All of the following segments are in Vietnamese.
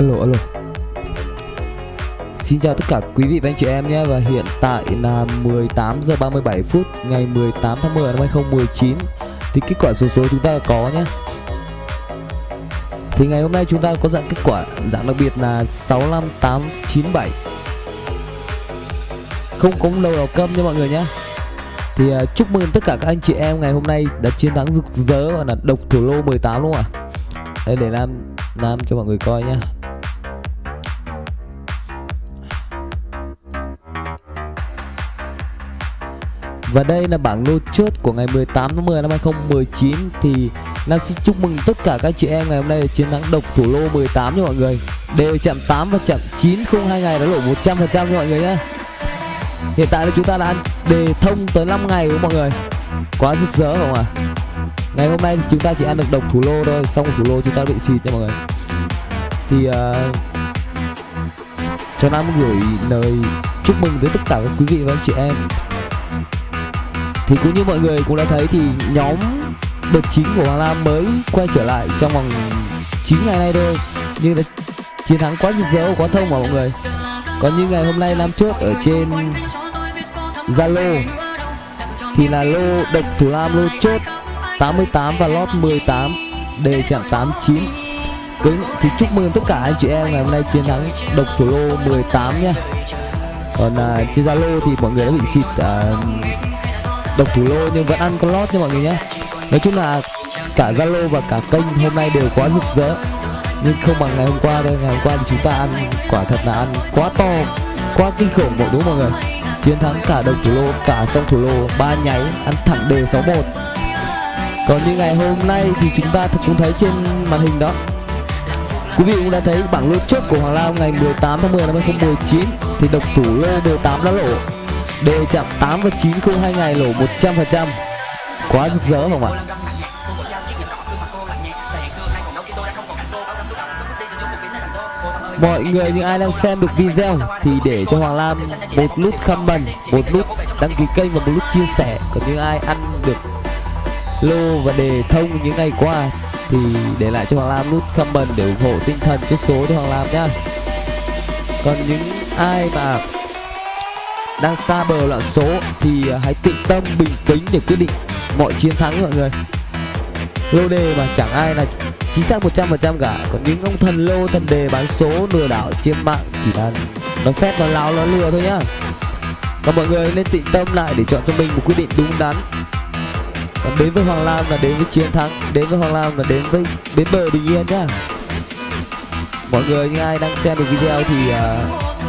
alo alo Xin chào tất cả quý vị và anh chị em nhé. Và hiện tại là 18 giờ 37 phút Ngày 18 tháng 10 năm 2019 Thì kết quả số số chúng ta có nhé. Thì ngày hôm nay chúng ta có dạng kết quả Dạng đặc biệt là 65897 Không có đầu đầu câm nha mọi người nhé. Thì uh, chúc mừng tất cả các anh chị em ngày hôm nay đã chiến thắng rực rỡ Gọi là độc thủ lô 18 đúng không ạ. Đây để làm làm cho mọi người coi nhé. Và đây là bảng lô chốt của ngày 18 tháng 10 năm 2019 Thì Nam xin chúc mừng tất cả các chị em ngày hôm nay chiến thắng độc thủ lô 18 nha mọi người. Đều chạm 8 và chạm 9 không hai ngày đã lộ 100% cho mọi người nhé. Hiện tại là chúng ta đã ăn đề thông tới 5 ngày với mọi người? Quá rực rỡ không ạ? À? Ngày hôm nay thì chúng ta chỉ ăn được độc thủ lô thôi Xong thủ lô chúng ta bị xịt nha mọi người. Thì uh, Cho Nam gửi lời chúc mừng tới tất cả các quý vị và anh chị em thì cũng như mọi người cũng đã thấy thì nhóm đợt chính của Hoàng Lam mới quay trở lại trong vòng 9 ngày nay thôi. Nhưng là chiến thắng quá rực rỡ quá thông mà mọi người. Còn như ngày hôm nay Lam chốt ở trên Zalo thì là lô độc thủ Lam lô chốt 88 và lót 18 đề chạm 89 Cứ, thì chúc mừng tất cả anh chị em ngày hôm nay chiến thắng độc thủ lô 18 nha. Còn à, trên Zalo thì mọi người đã bị xịt à, độc thủ lô nhưng vẫn ăn con lót nha mọi người nhé. Nói chung là cả zalo và cả kênh hôm nay đều quá rực rỡ. Nhưng không bằng ngày hôm qua đâu ngày hôm qua thì chúng ta ăn, quả thật là ăn quá to, quá kinh khủng mọi đúng mọi người? Chiến thắng cả độc thủ lô, cả song thủ lô ba nháy, ăn thẳng đều 61 còn như ngày hôm nay thì chúng ta cũng thấy trên màn hình đó. Quý vị cũng đã thấy bảng lô chốt của Hoàng Lao ngày 18 tháng 10 năm 2019 thì độc thủ lô 18 đã lộ. Đề chạm 8 và 9 không hai ngày lỗ 100% Quá rực rỡ không ạ Mọi người những ai đang xem được video thì để cho Hoàng Lam một nút comment, một nút đăng ký kênh và một nút chia sẻ. Còn những ai ăn được lô và đề thông những ngày qua thì để lại cho Hoàng Lam nút comment để ủng hộ tinh thần chốt số cho Hoàng Lam nhá. Còn những ai mà đang xa bờ loạn số thì à, hãy tự tâm bình tĩnh để quyết định mọi chiến thắng mọi người. Lô đề mà chẳng ai là chính xác 100% cả. Còn những ông thần lô thần đề bán số lừa đảo trên mạng chỉ là nó phép nó láo nó lừa thôi nhá. Còn mọi người nên tịnh tâm lại để chọn cho mình một quyết định đúng đắn. Còn đến với Hoàng Lam là đến với chiến thắng đến với Hoàng Lam là đến với đến bờ bình yên nhá. Mọi người những ai đang xem được video thì uh,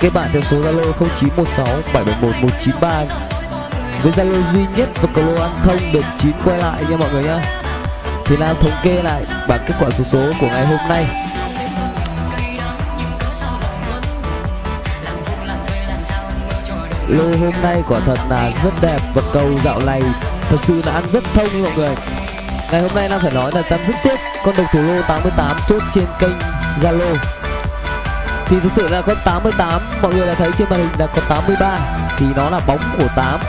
kết bạn theo số Zalo 0916 771 193 với Zalo duy nhất và cầu lô ăn thông được 9 quay lại nha mọi người nhá. Thì Lan thống kê lại bảng kết quả số số của ngày hôm nay. Lô hôm nay quả thật là rất đẹp và cầu dạo này thật sự là ăn rất thông mọi người. Ngày hôm nay Nam phải nói là Tâm rất tiếc con độc thủ lô 88 chốt trên kênh Zalo thì thực sự là con 88 mọi người đã thấy trên màn hình là có 83 thì nó là bóng của 8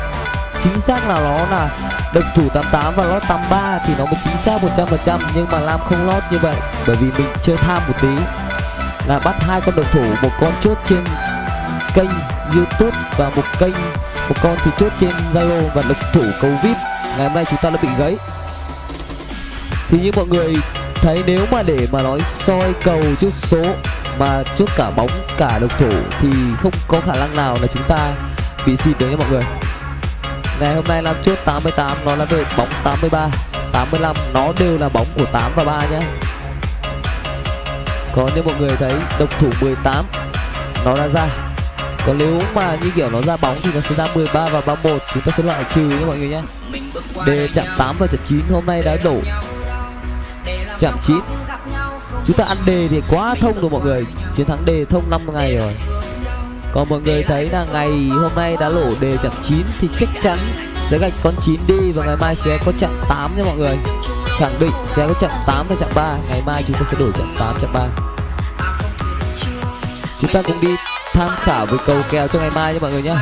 chính xác là nó là đồng thủ 88 và lót 83 thì nó mới chính xác 100% nhưng mà Lam không lót như vậy, bởi vì mình chơi tham một tí. Là bắt hai con đồng thủ, một con chốt trên kênh YouTube và một kênh, một con thì chốt trên Zalo và đồng thủ cầu vip. Ngày hôm nay chúng ta đã bị gãy. Thì như mọi người thấy, nếu mà để mà nói soi cầu chút số mà chốt cả bóng, cả độc thủ thì không có khả năng nào là chúng ta bị xịt được nha mọi người. Ngày hôm nay làm chốt 88 nó là được bóng 83 85 nó đều là bóng của 8 và 3 nhé còn như mọi người thấy độc thủ 18 nó đã ra. Còn nếu mà như kiểu nó ra bóng thì nó sẽ ra 13 và 31 chúng ta sẽ loại trừ nhé mọi người nhé đề chạm 8 và chạm 9 hôm nay đã đổ. Chạm 9 chúng ta ăn đề thì quá thông rồi mọi người. Chiến thắng đề thông 5 ngày rồi. Còn mọi người thấy là ngày hôm nay đã lỗ đề chặn 9 thì chắc chắn sẽ gạch con 9 đi và ngày mai sẽ có chặn 8 nha mọi người. Khẳng định sẽ có chặn 8 và chặn 3 ngày mai chúng ta sẽ đổi chặn 8 chặn 3 chúng ta cùng đi tham khảo với cầu kèo cho ngày mai nha mọi người nhé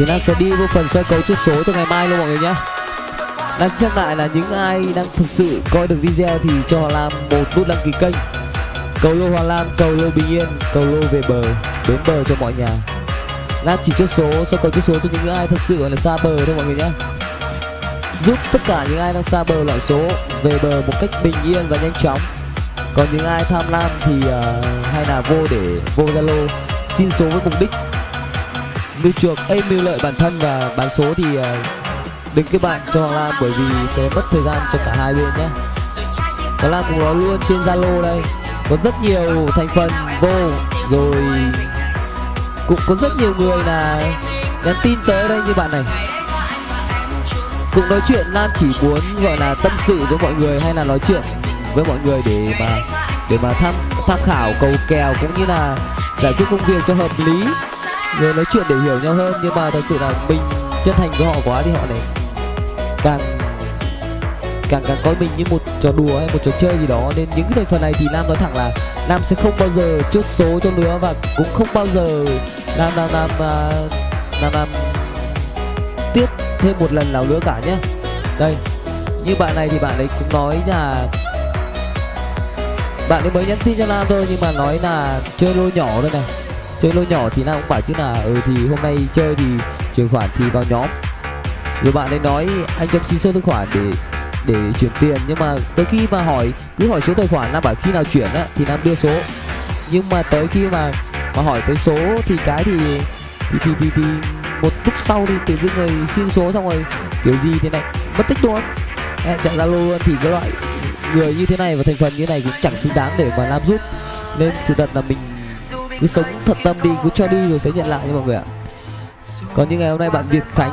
thì Nam sẽ đi vô phần soi cầu chốt số cho ngày mai luôn mọi người nhé Đang nhắc lại là những ai đang thực sự coi được video thì cho họ Lam một nút đăng ký kênh. Cầu lô hoa Lam, cầu lô bình yên, cầu lô về bờ, đến bờ cho mọi nhà. Lam chỉ chốt số, soi cầu chốt số cho những ai thật sự là xa bờ thôi mọi người nhé Giúp tất cả những ai đang xa bờ loại số về bờ một cách bình yên và nhanh chóng. Còn những ai tham lam thì uh, hay là vô để vô zalo xin số với mục đích mưu chuộc ấy mưu lợi bản thân và bán số thì uh, đừng kết bạn cho Hoàng Lam bởi vì sẽ mất thời gian cho cả hai bên nhé. Hoàng Lam cũng nói luôn trên Zalo đây có rất nhiều thành phần vô rồi cũng có rất nhiều người là nhắn tin tới đây như bạn này. Cũng nói chuyện Lan chỉ muốn gọi là tâm sự với mọi người hay là nói chuyện với mọi người để mà để mà tham tham khảo cầu kèo cũng như là giải quyết công việc cho hợp lý rồi nói chuyện để hiểu nhau hơn nhưng mà thật sự là mình chân thành với họ quá thì họ này. Càng càng càng coi mình như một trò đùa hay một trò chơi gì đó nên những cái thành phần này thì nam nói thẳng là nam sẽ không bao giờ chốt số cho nữa và cũng không bao giờ nam nam nam uh, nam nam tiếp thêm một lần nào nữa cả nhé. Đây như bạn này thì bạn ấy cũng nói là bạn ấy mới nhắn tin cho nam thôi nhưng mà nói là chơi lô nhỏ thôi này chơi lô nhỏ thì nam cũng bảo chứ là ừ thì hôm nay chơi thì chuyển khoản thì vào nhóm. Rồi bạn ấy nói anh cho xin số tài khoản để để chuyển tiền. Nhưng mà tới khi mà hỏi cứ hỏi số tài khoản nam bảo khi nào chuyển á thì nam đưa số. Nhưng mà tới khi mà mà hỏi tới số thì cái thì thì thì thì, thì một lúc sau thì tự dưng người xin số xong rồi kiểu gì thế này mất tích luôn. Chặn zalo luôn thì cái loại người như thế này và thành phần như này cũng chẳng xứng đáng để mà làm giúp nên sự thật là mình cứ sống thật tâm đi, cứ cho đi rồi sẽ nhận lại nha mọi người ạ. Còn như ngày hôm nay bạn Việt Khánh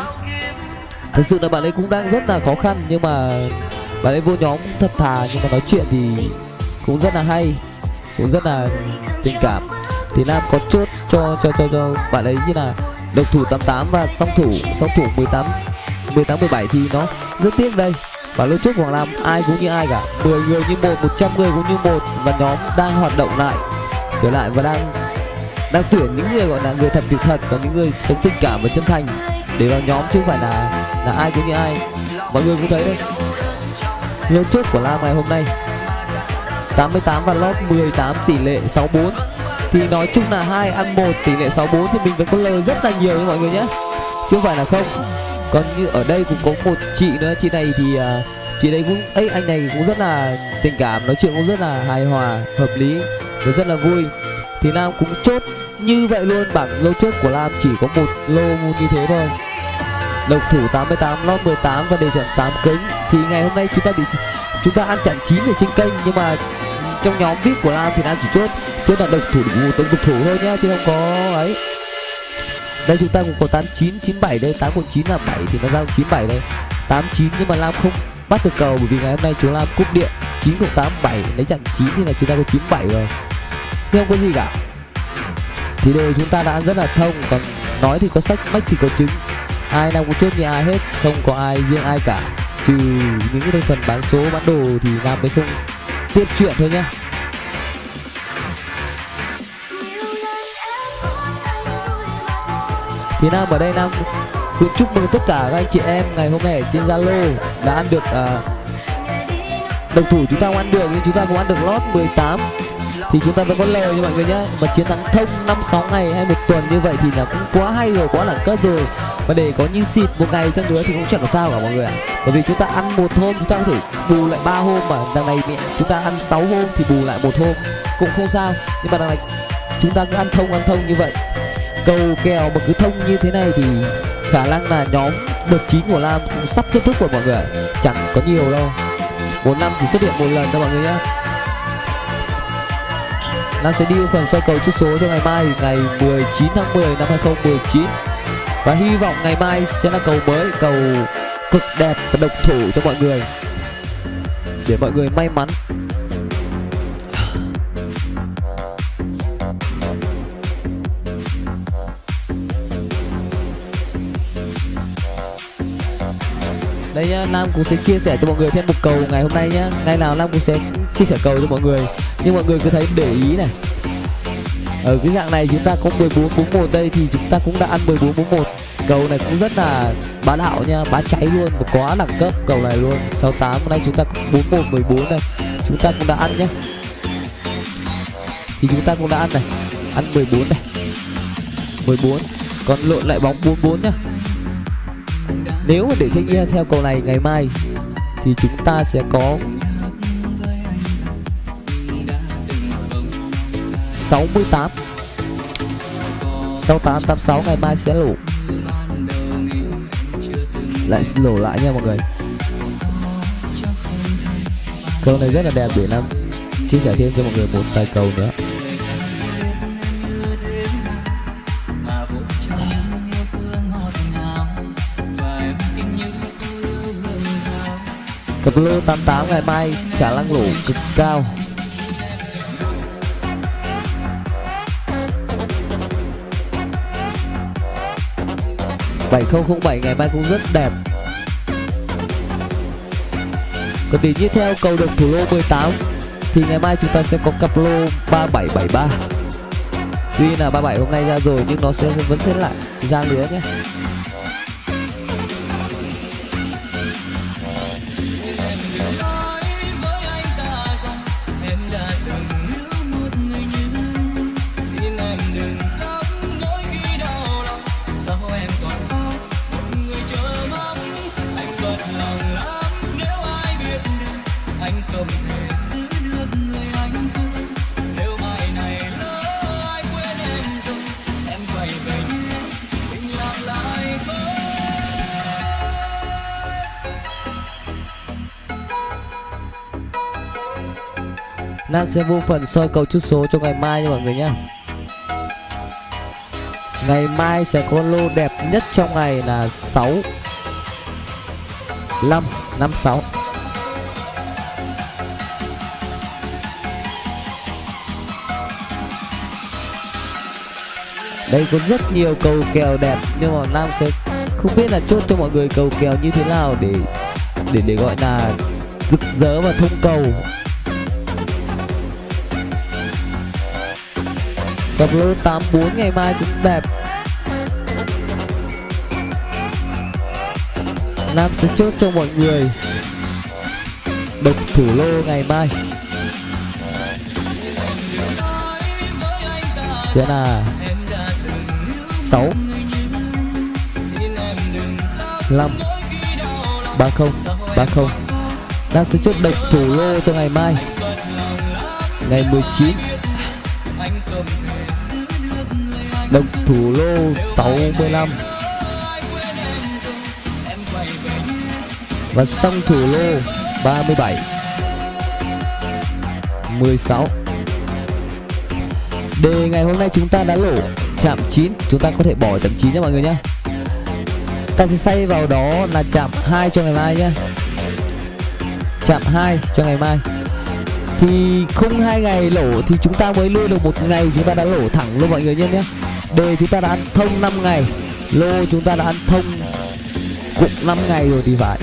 thực sự là bạn ấy cũng đang rất là khó khăn, nhưng mà bạn ấy vô nhóm thật thà, nhưng mà nói chuyện thì cũng rất là hay, cũng rất là tình cảm. Thì Nam có chốt cho cho cho cho bạn ấy như là độc thủ 88 và song thủ song thủ 18 18 17 thì nó rất tiếc đây. Và lúc trước Hoàng Lam ai cũng như ai cả. 10 người như một 100 người cũng như một và nhóm đang hoạt động lại, trở lại và đang đang tuyển những người gọi là người thật việc thật và những người sống tình cảm và chân thành để vào nhóm chứ không phải là là ai cũng như ai. Mọi người cũng thấy đấy. Lô chốt của Lam ngày hôm nay. 88 và lót 18 tỷ lệ 64 thì nói chung là hai ăn một tỷ lệ 64 thì mình vẫn có lời rất là nhiều nha mọi người nhé. Chứ không phải là không. Còn như ở đây cũng có một chị nữa chị này thì uh, chị đây cũng ấy anh này cũng rất là tình cảm nói chuyện cũng rất là hài hòa hợp lý và rất là vui thì Nam cũng chốt. Như vậy luôn, bảng lô chốt của Nam chỉ có một lô như thế thôi. Độc thủ 88 lót 18 và đề trận 8 kính thì ngày hôm nay chúng ta bị chúng ta ăn chặn 9 ở trên kênh, nhưng mà trong nhóm vip của Nam thì Nam chỉ chốt. Chốt là độc thủ đủ độc thủ thôi nhá, chứ không có ấy. Đây chúng ta cũng có 89 97 đây 819 là 7 thì nó ra 97 đây. 89 nhưng mà Lam không bắt được cầu, bởi vì ngày hôm nay chúng Lam cúp điện. 9087 lấy chặn 9 thì là chúng ta có 97 rồi nhưng không có gì cả? Thì đồ chúng ta đã ăn rất là thông còn nói thì có sách mách thì có chứng. Ai nào cũng chết như ai hết không có ai riêng ai cả. Trừ những cái phần bán số bán đồ thì nam mới không tiếp chuyện thôi nhá. Thì nam ở đây nam cũng chúc mừng tất cả các anh chị em ngày hôm nay ở trên zalo đã ăn được uh, đồng thủ chúng ta cũng ăn được nhưng chúng ta cũng ăn được lót 18 thì chúng ta vẫn có lời như mọi người nhé mà chiến thắng thông năm sáu ngày hay một tuần như vậy thì là cũng quá hay rồi, quá đẳng cấp rồi. Và để có như xịt một ngày chăng nữa thì cũng chẳng có sao cả mọi người ạ. Bởi vì chúng ta ăn một hôm chúng ta có thể bù lại ba hôm mà đằng này chúng ta ăn 6 hôm thì bù lại một hôm. Cũng không sao. Nhưng mà đằng này chúng ta cứ ăn thông ăn thông như vậy. Cầu kèo mà cứ thông như thế này thì khả năng là nhóm đợt chín của Lam cũng sắp kết thúc rồi mọi người chẳng có nhiều đâu. Một năm chỉ xuất hiện một lần thôi mọi người nhé Lam sẽ đi phần soi cầu chút số cho ngày mai, ngày 19 tháng 10 năm 2019 và hy vọng ngày mai sẽ là cầu mới, cầu cực đẹp và độc thủ cho mọi người. Để mọi người may mắn. Đây nhá, nam cũng sẽ chia sẻ cho mọi người thêm một cầu ngày hôm nay nhá. Ngày nào nam cũng sẽ chia sẻ cầu cho mọi người nhưng mọi người cứ thấy để ý này. Ở cái dạng này chúng ta có 14 41 đây thì chúng ta cũng đã ăn 14 41 cầu này cũng rất là bá đạo nha, bá cháy luôn, và quá đẳng cấp cầu này luôn. 68 hôm nay chúng ta có 41 14 này chúng ta cũng đã ăn nhé thì chúng ta cũng đã ăn này. Ăn 14 này. 14 còn lộn lại bóng 44 nhá. Nếu mà để thích nghi theo cầu này ngày mai, thì chúng ta sẽ có 68 68 86 ngày mai sẽ lỗ lại lỗ lại nha mọi người. Câu này rất là đẹp, để làm chia sẻ thêm cho mọi người một tài cầu nữa. Cặp lô 88 ngày mai khả năng lỗ cực cao. Bảy không bảy, ngày mai cũng rất đẹp. Còn tỷ tiếp theo, cầu được thủ lô 18 thì ngày mai chúng ta sẽ có cặp lô 3773 tuy là 37 hôm nay ra rồi, nhưng nó sẽ, vẫn sẽ lại ra lứa nhé. Nam sẽ vô phần soi cầu chút số cho ngày mai nha mọi người nhé Ngày mai sẽ có lô đẹp nhất trong ngày là 6 5 5 6 Đây có rất nhiều cầu kèo đẹp nhưng mà Nam sẽ không biết là chốt cho mọi người cầu kèo như thế nào để để để gọi là rực rỡ và thông cầu. Cặp lô 84 ngày mai cũng đẹp. Nam sẽ chốt cho mọi người. Độc thủ lô ngày mai. Sẽ là 6 5 30 30 Nam sẽ chốt độc thủ lô cho ngày mai. Ngày 19 đồng thủ lô 65 Và xong thủ lô 37 16 Đề ngày hôm nay chúng ta đã lỗ chạm 9 Chúng ta có thể bỏ chạm 9 nha mọi người nhé. Ta sẽ xây vào đó là chạm 2 cho ngày mai nhé. Chạm 2 cho ngày mai. Thì không hai ngày lỗ thì chúng ta mới lưu được một ngày. Chúng ta đã lỗ thẳng luôn mọi người nhé nhé. Đề chúng ta đã ăn thông 5 ngày, Lô chúng ta đã ăn thông cũng 5 ngày rồi thì phải.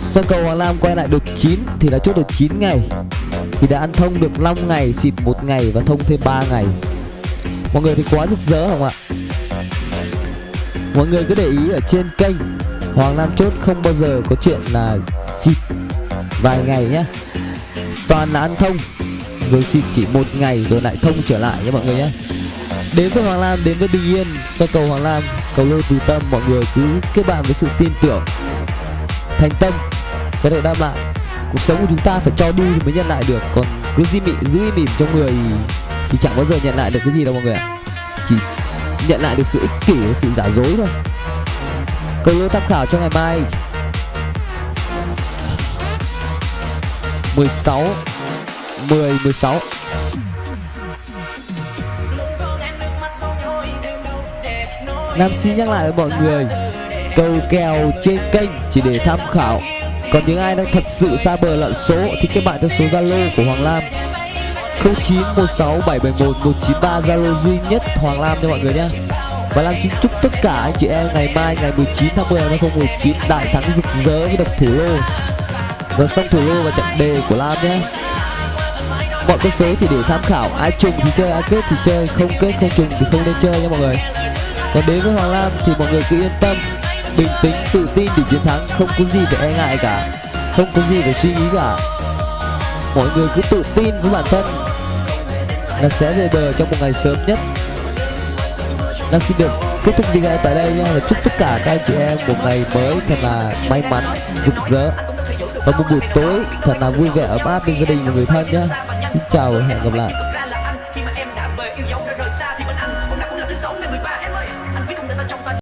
Sau cầu Hoàng Lam quay lại được 9 Thì đã chốt được 9 ngày, Thì đã ăn thông được 5 ngày, Xịt một ngày và thông thêm 3 ngày. Mọi người thì quá rực rỡ không ạ? Mọi người cứ để ý ở trên kênh Hoàng Lam chốt không bao giờ có chuyện là xịt vài ngày nhé Toàn là ăn thông. Vâng, rồi xịt chỉ một ngày rồi lại thông trở lại nhé mọi người nhé. Đến với Hoàng Lam, đến với Bình Yên. Sau cầu Hoàng Lam, cầu lô từ tâm, mọi người cứ kết bạn với sự tin tưởng. Thành tâm sẽ được đáp lại. Cuộc sống của chúng ta phải cho đi thì mới nhận lại được. Còn cứ di mị, giữ mỉm trong người thì chẳng bao giờ nhận lại được cái gì đâu mọi người ạ. Chỉ nhận lại được sự ích kỷ và sự giả dối thôi. Cầu lô tham khảo cho ngày mai. 16 10 16 Nam xin nhắc lại với mọi người, Cầu kèo trên kênh chỉ để tham khảo. Còn những ai đang thật sự xa bờ lặn số Thì các bạn theo số Zalo của Hoàng Lam. 0916771193 Zalo duy nhất Hoàng Lam cho mọi người nhé. Và Lam xin chúc tất cả anh chị em ngày mai, ngày 19 tháng 10 năm 2019 đại thắng rực rỡ với độc thủ lô. Và xong thủ lô và trận đề của Lam nhé mọi con số thì để tham khảo, ai trùng thì chơi, ai kết thì chơi, không kết, không trùng thì không nên chơi nha mọi người. Còn đến với Hoàng Lam thì mọi người cứ yên tâm, bình tĩnh, tự tin để chiến thắng, không có gì phải e ngại cả, không có gì phải suy nghĩ cả. Mọi người cứ tự tin với bản thân. Là sẽ về bờ trong một ngày sớm nhất. Nam xin được kết thúc video tại đây nha. Và chúc tất cả các anh chị em một ngày mới thật là may mắn, rực rỡ. Và một buổi tối thật là vui vẻ, ấm áp bên gia đình và người thân nhé xin chào và hẹn gặp lại.